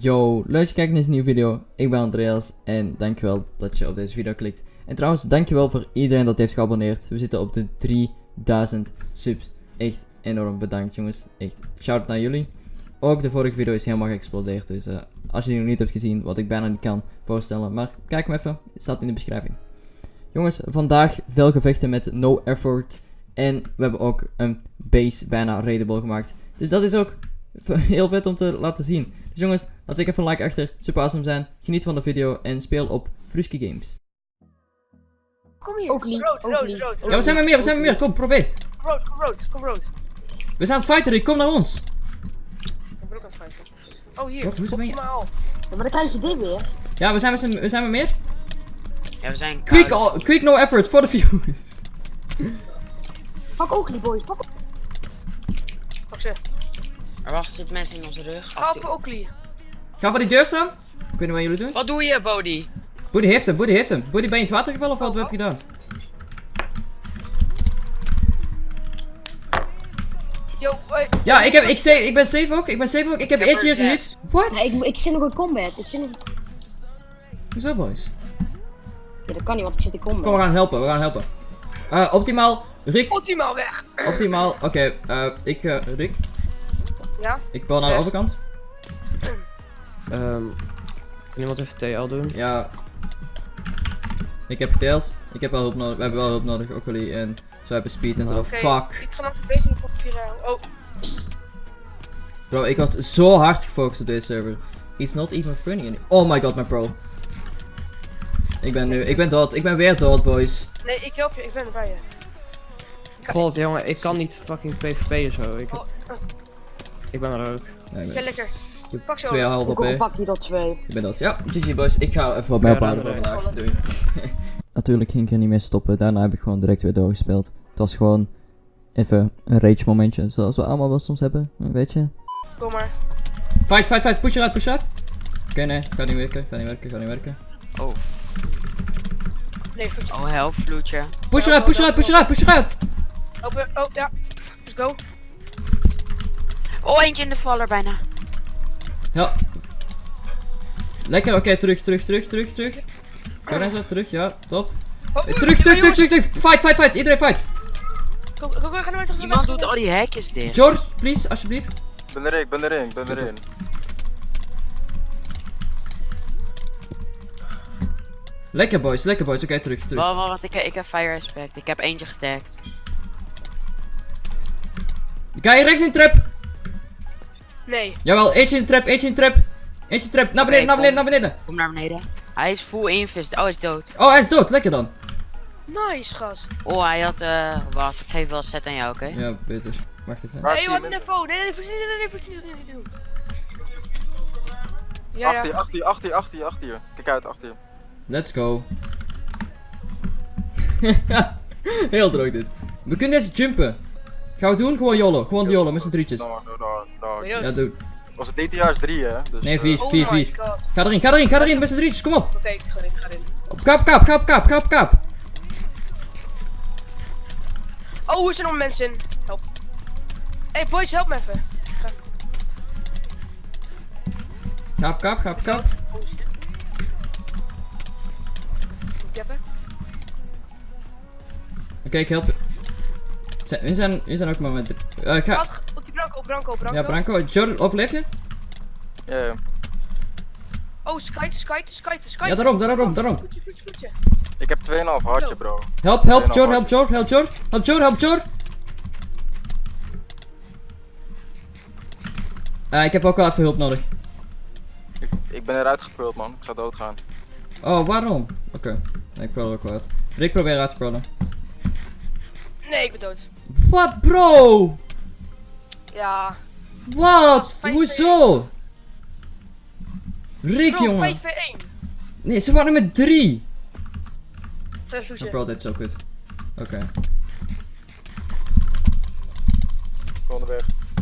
Yo, leuk dat je kijkt naar deze nieuwe video. Ik ben Andreas en dankjewel dat je op deze video klikt. En trouwens, dankjewel voor iedereen dat heeft geabonneerd. We zitten op de 3000 subs. Echt enorm bedankt jongens. Echt shout naar jullie. Ook de vorige video is helemaal geëxplodeerd. Dus eh, als je die nog niet hebt gezien, wat ik bijna niet kan voorstellen. Maar kijk hem even, het staat in de beschrijving. Jongens, vandaag veel gevechten met no effort. En we hebben ook een base bijna raidable gemaakt. Dus dat is ook heel vet om te laten zien. Dus jongens, laat ik even een like achter. Super awesome zijn. Geniet van de video en speel op Fruski Games. Kom hier. Ook lief, Rood, rood, rood. Ja, we zijn met meer, we zijn met meer. Kom, probeer. Kom rood, kom rood, kom rood. We zijn aan het fighten, Rick. Kom naar ons. Ik ben ook aan het fighten. Oh, hier. Wat? Hoezo ben je- Optimaal. Ja, maar dan krijg je dit weer. Ja, we zijn met, z'n- we zijn met meer. Ja, we zijn Quick, all- quick no effort voor de views. Pak ook die boys, pak. Er wachten zitten mensen in onze rug. Ga op Oakley. Ga voor die deur staan. Niet wat jullie doen. Wat doe je, Bodie? Boody heeft hem, Boody heeft hem. Boody, ben je in het water gevallen of wat heb je gedaan? Yo, hey. Ja, ik, heb, ik, ik ben safe ook. Ik ben safe ook. Ik heb eentje hier er. What? Ja, ik, ik zit nog in combat. Ik zit nog... Hoezo, boys? Ja, dat kan niet, want ik zit in combat. Kom, we gaan helpen, we gaan helpen. Eh, optimaal. Rick, Optimaal weg. optimaal. Oké, eh, ik, eh, Rick, Ja? ik bel naar de overkant. Ehm kan iemand even TL doen? Ja. Ik heb geteld. Ik heb wel hulp nodig. We hebben wel hulp nodig, ook jullie. En zo hebben speed en zo. Oké, Fuck. Ik ga nog een beetje op vier Oh, Bro, ik had zo hard gefocust op deze server. It's not even funny. any- Oh my god, mijn pro. Ik ben nu, ik ben dood. Ik ben weer dood, boys. nee, ik help je. Ik ben erbij je. God jongen, ik kan niet fucking PvP'en zo. Ik, Oh, oh, ik ben er ook. Nee, ik ja, lekker. Pak zo. 2,5 Ook al op. pak die dat twee. Ik ben dood. Ja, GG boys. Ik ga even op mij Ja, ophouden voor vandaag. Doei. Natuurlijk ging ik er niet mee stoppen. Daarna heb ik gewoon direct weer doorgespeeld. Het was gewoon even een rage momentje. Zoals we allemaal wel soms hebben. Weet je. Kom maar. Fight, fight, fight. Push eruit, push eruit. Oké, nee. Gaat niet werken. Gaat niet werken. Gaat niet werken. Oh, Nee, oh help, vloedje. Push eruit, push eruit, push eruit, push eruit. Open. Oh, ja. Let's go. Oh, eentje in de valler bijna. Ja. Lekker, oké, terug, terug, terug, terug, terug. En zo, terug, ja, top. Oh, Eh, Terug, terug, terug, terug, terug. Fight, fight, fight. Iedereen fight. Ga naar mij terug. Iemand doet al die hekjes dicht. George, please, alsjeblieft. Ik ben erin, ik ben erin, ik ben erin. Lekker boys, lekker boys. Oké, terug, terug. Wacht, wacht, ik, ik heb fire respect. Ik heb eentje getagd. Ga je rechts in trap? Nee. Jawel, eentje in de trap, eentje in de trap. Eentje trap, naar beneden, naar beneden, naar beneden. Kom naar beneden. Hij is full invest. Oh, hij is dood. Oh, hij is dood. Lekker dan. Nice, gast. Oh, hij had, eh, wat. Ik geef wel set aan jou, oké? Ja, beter. Wacht even. Hey, wat een telefoon. Nee, nee, nee, nee, nee, nee, nee, doen. Ja, achter je, achter je, achter je, achter je, achter je. Kijk uit, achter je. Let's go. Heel droog dit. We kunnen deze jumpen. Gaan we doen? Gewoon jollen. Gewoon jollen met z'n drietjes je dood? Ja, doe. Was het DTA is 3 hè? Dus, Nee, eh, vier. Oh Vier, my vier. god. Ga erin, ga erin, ga erin met z'n drietjes. Kom op. Oké, ik ga erin, ik ga erin. Op kap, kap, kap, kap, kap, kap. Oh, er zijn nog mensen in. Help. Hey boys, help me even. Kap, kap, kap, kap. Ik heb er. Oké, ik help je. Zijn- We zijn, we zijn ook maar met... eh ga... Branco, Branco, Branco. Ja, Branco. Jordan, overleef je? Ja, ja. Oh, skite, skite, skite, skite. Ja, daarom, daarom, daarom. Voetje, voetje, voetje. Ik heb 2,5 hartje, bro. Help, help, Jor, help, Jor, help, Jor. Help, Jor, help, Jor. Eh, ik heb ook wel even hulp nodig. Ik, ik ben eruit gepult, man. Ik zou doodgaan. Oh, waarom? Oké. Nee, ik wil ook wel uit. Rick, probeer uit te prullen. Nee, ik ben dood. Wat, bro? Ja. Wat? Hoezo? Rick, Bro, jongen. 5v1. Nee, ze waren met drie. Vijf Oh, voetje. bro, dit is zo kut. Oké.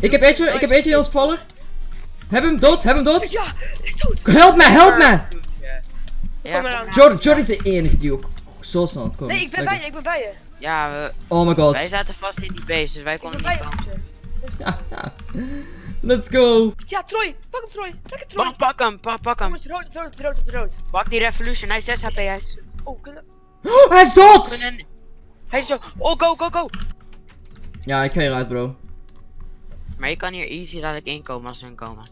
Ik heb eentje, ik heb eentje in ons valler. Heb hem dood, heb hem dood. Ja, ik dood. Help me, help me! Ja. Jordan, is de enige die ook zo snel aan het komen Nee, is. ik ben bij je, ik ben bij je. Ja, we, Oh my god. wij zaten vast in die base, dus wij konden bij niet komen. Let's go! Ja, Troy. Pak hem, Troy. Pak hem, Troy. Pak, pak hem, pak, pak hem. Jongens, rood, rood, rood, rood, rood. Pak die Revolution, hij is 6 HP, hij is... Oh, kunnen... Oh, hij is dood! kunnen- Hij is zo... Oh, go, go, go! Ja, ik ga hieruit, bro. Maar je kan hier easy dadelijk inkomen als ze hun komen.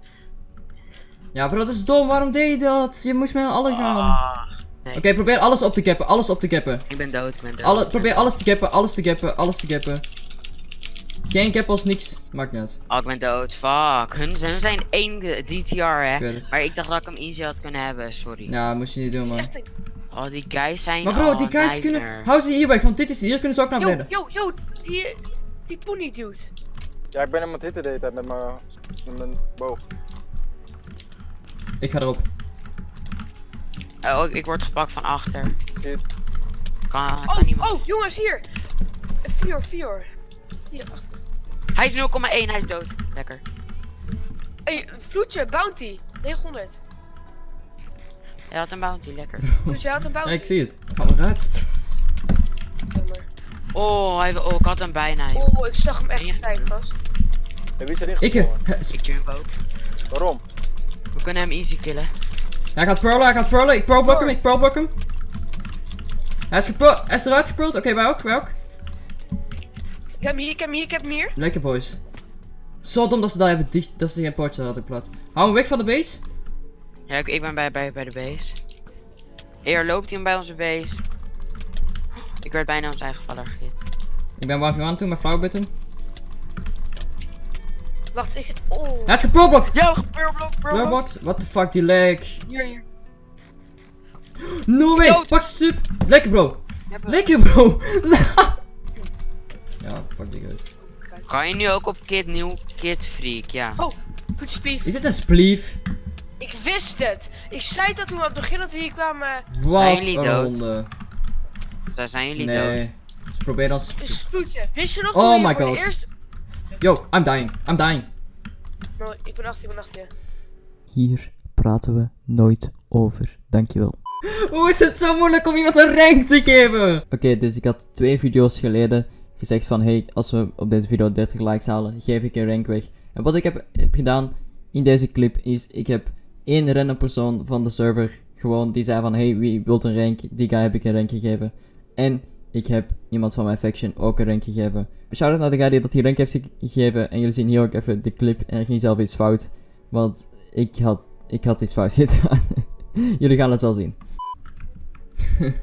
Ja, bro, dat is dom. Waarom deed je dat? Je moest met alle gaan. Ah. Nee, Oké, probeer alles op te cappen. Alles op te cappen. ik ben dood, ik ben dood. Alle, ben probeer dood. alles te cappen. Alles te cappen. Alles te cappen. Geen als niks. Maakt niet uit. Oh, ik ben dood, fuck. Hun, hun zijn één DTR, hè. Ik weet het. Maar ik dacht dat ik hem easy had kunnen hebben, sorry. Ja, moest je niet doen, man. Oh, die guys zijn... Maar bro, oh, die guys nightmare. kunnen... Hou ze hier weg, want dit is... Hier kunnen ze ook naar Yo, beneden. yo, yo. Die, die pony dude. Ja, ik ben hem aan het hitten de hele tijd met mijn, met mijn boog. Ik ga erop. Oh, ik, word gepakt van achter. Shit. Kan, kan Oh, niemand. oh, jongens, hier. Vier, vier. Hier, achter. Hij is 0,1, hij is dood. Lekker. Hey, vloedje, bounty. 900. Hij had een bounty, lekker. Dus jij had een Ja, bounty. ik zie het. Ga maar uit. Jammer. Oh, hij, oh, ik had hem bijna. joh. Oh, ik zag hem echt op tijd, gast. Wie is erin Ik... eh, Ik jump ook. Waarom? We kunnen hem easy killen. Hij gaat pearlen, hij gaat pearlen. Ik pearlblock hem, ik pearlblock hem. Hij is, gepro- hij is eruit gepearld. Oké, wij ook, wij ook. Ik heb hem hier, ik heb hem hier, ik heb hem hier. Lekker, boys. Zo dom dat ze daar hebben dicht... Dat ze geen poortje hadden plaats. Hou hem weg van de base. Ja, ik, ik ben bij, bij, bij de base. Eer loopt hij hem bij onze base. Ik werd bijna aan zijn eigen vader gegeten. Ik ben 1v1 toe met flauwbutton. Wacht, ik... Oh. Hij is gepearlblocked. Yo, pearlblok, Pearlblocked? What the fuck, die lag. Hier, hier. No way! Pak sub! Lekker bro! Ja, bro. Lekker bro! Ga je nu ook op Kid Nieuw Kid Freak? Ja. Oh, voetje splief. Is dit een spleef? Ik wist het. Ik zei dat toen we op het begin dat we hier kwamen. Wat jullie een dood? ronde. Daar zijn jullie dood. Nee. Ze proberen ons... Een spoedje. Wist je nog Oh my God. eerste... Yo, I'm dying. I'm dying. No, ik ben achter je, ik ben achter je. Hier praten we nooit over. Dankjewel. Hoe is het zo moeilijk om iemand een rank te geven? Oké, dus ik had twee video's geleden gezegd van hey, als we op deze video 30 likes halen, geef ik een rank weg. En wat ik heb, heb gedaan in deze clip is, ik heb één random persoon van de server gewoon die zei van hey, wie wilt een rank? Die guy heb ik een rank gegeven. En ik heb iemand van mijn faction ook een rank gegeven. Shout out naar de guy die dat die rank heeft ge- gegeven. En jullie zien hier ook even de clip en er ging zelf iets fout. Want ik had, ik had iets fout gedaan. jullie gaan het wel zien.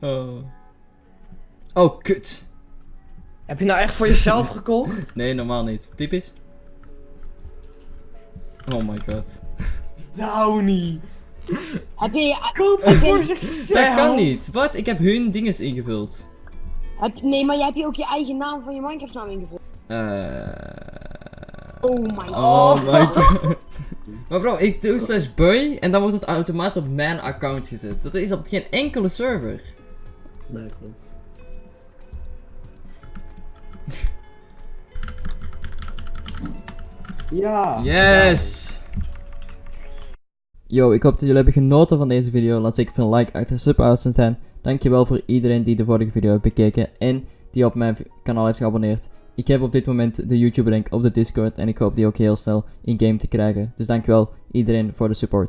oh. oh, kut. Heb je nou echt voor jezelf gekocht? Nee, normaal niet. Typisch. Oh my god. Downy. Heb je... Koop het voor voor zichzelf. Dat kan niet. Wat? Ik heb hun dinges ingevuld. Heb, nee, maar jij hebt je ook je eigen naam van je Minecraft naam ingevuld. Eh. Oh my god. Oh my god. maar bro, ik doe slash boy en dan wordt het automatisch op mijn account gezet. Dat is op geen enkele server. Nee, klopt. Ja. Yes! Yo, ik hoop dat jullie hebben genoten van deze video. Laat zeker een like achter, sub uit zijn. Dankjewel voor iedereen die de vorige video heeft bekeken en die op mijn kanaal heeft geabonneerd. Ik heb op dit moment de YouTube link op de Discord en ik hoop die ook heel snel in game te krijgen. Dus dankjewel iedereen voor de support.